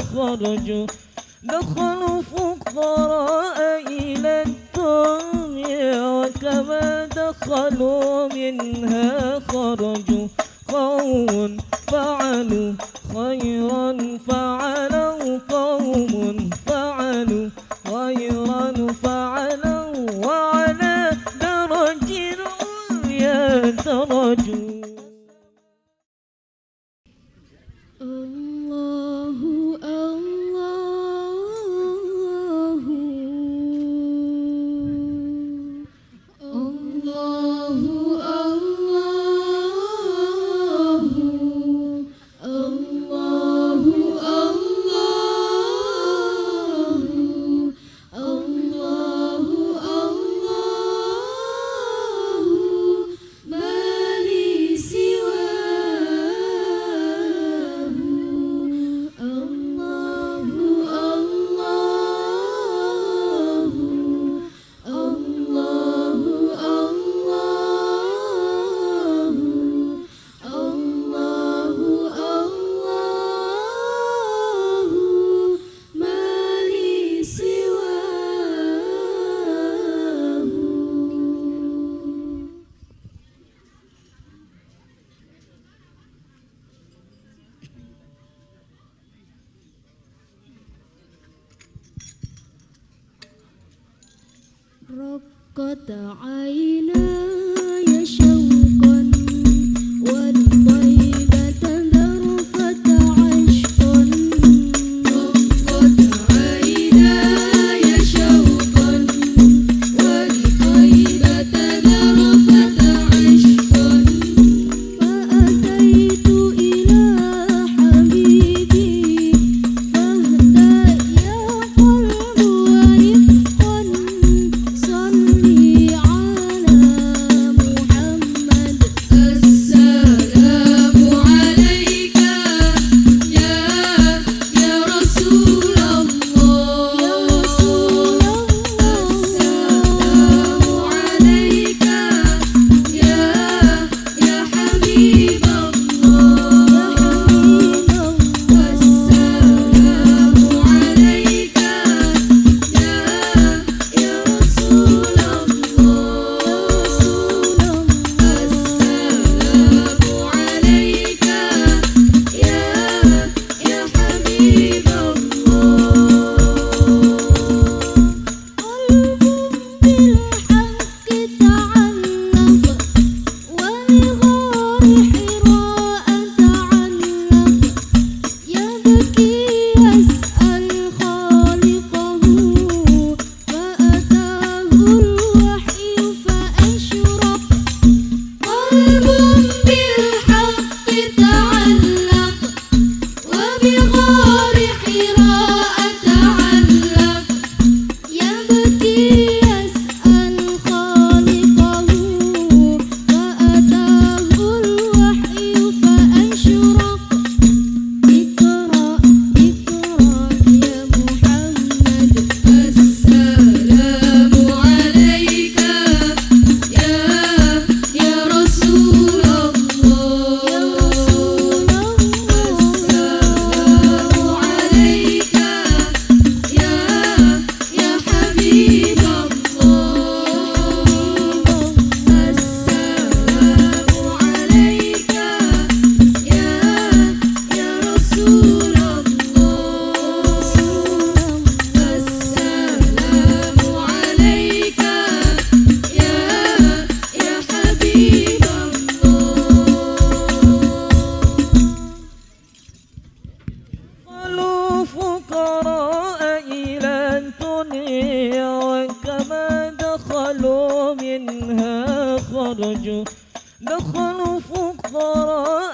خرجوا دخلوا فقراء إلى الدنيا وكما دخلوا منها خرجوا قوم فعلوا خيرا فعلوا قوم فعلوا رقت عيناي قالوا منها خرجوا. دخلوا فقراء